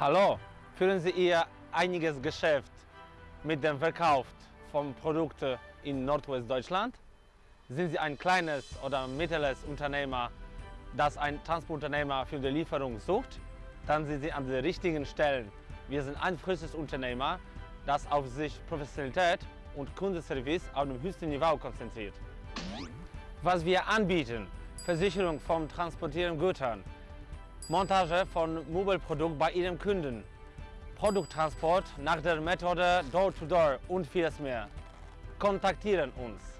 Hallo, führen Sie Ihr einiges Geschäft mit dem Verkauf von Produkten in Nordwestdeutschland? Sind Sie ein kleines oder mittleres Unternehmer, das ein Transportunternehmer für die Lieferung sucht? Dann sind Sie an den richtigen Stellen. Wir sind ein frisches Unternehmer, das auf sich Professionalität und Kundenservice auf dem höchsten Niveau konzentriert. Was wir anbieten, Versicherung vom Transportieren Gütern, Montage von Mobilprodukten bei Ihrem Kunden, Produkttransport nach der Methode Door-to-Door -Door und vieles mehr. Kontaktieren uns.